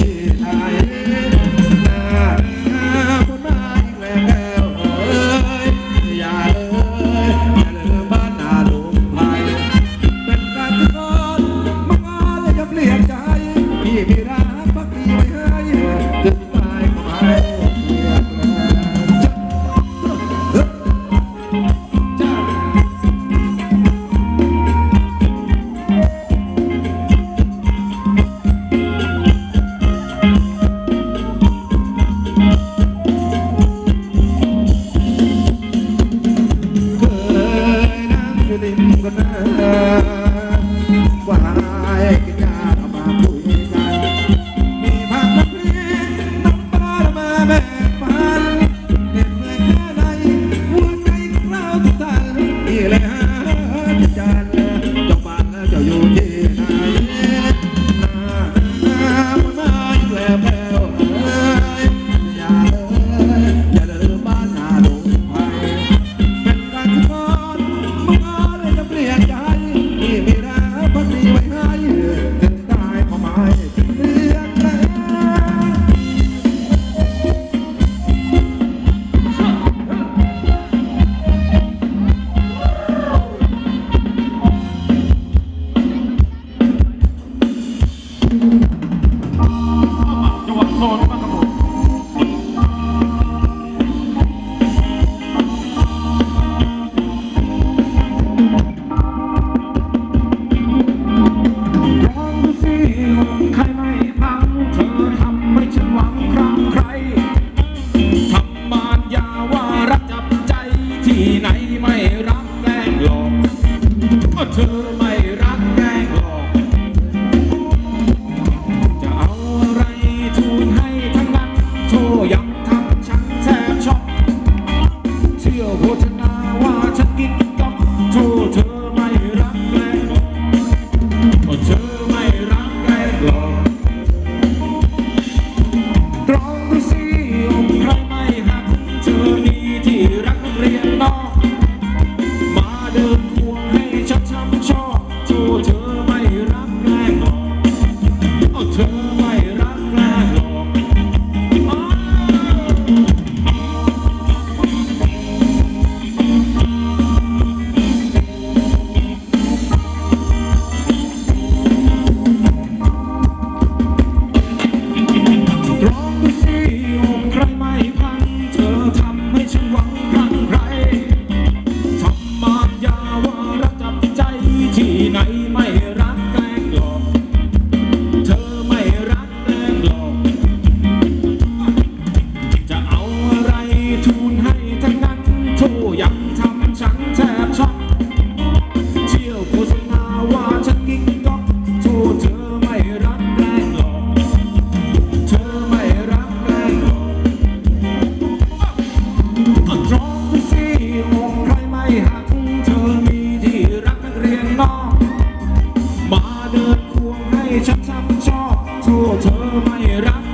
yeah. ฉันทำชอบกลัวเธอไม่รัก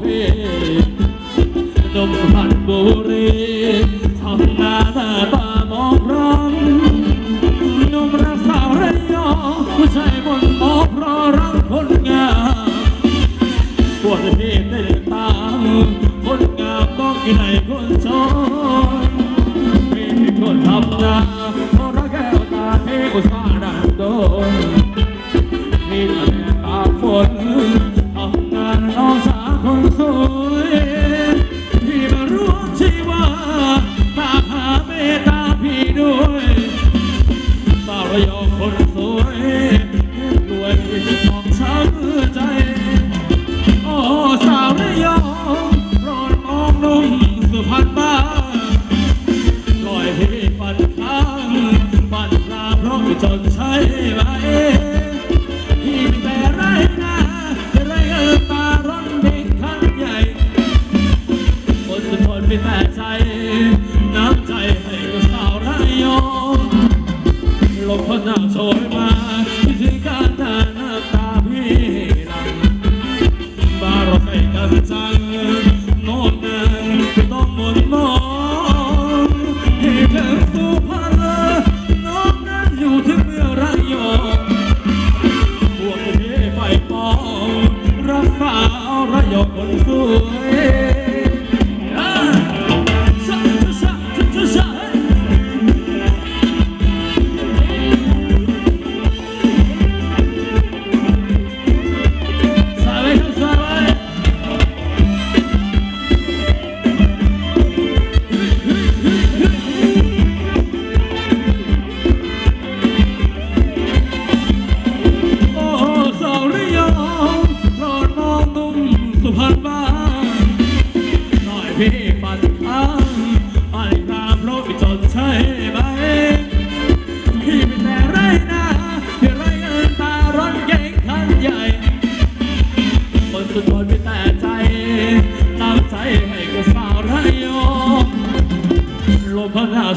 เพนมสันรบุรีทำนาหน้าตามองร้องนมรักสาวระยองผู้ชายบนมอกรอรักคนงามปวดเพศได้ตามคนงามต้องกินไหนคนชนเป็นคนทำนาเพราะรักแก้วตาเทกุาลดันโดนมีแต่ตาฝน 전사의 말에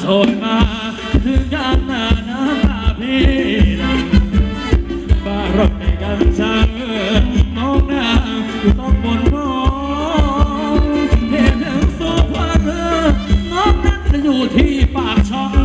โสยมาถึงกันนานาำตาพี่หลังบารมีกันชังมองหน้าอยู่ต้องบนมองเห็นถึงโซฟาเรืน้องนั้นอยู่ที่ปากช่อง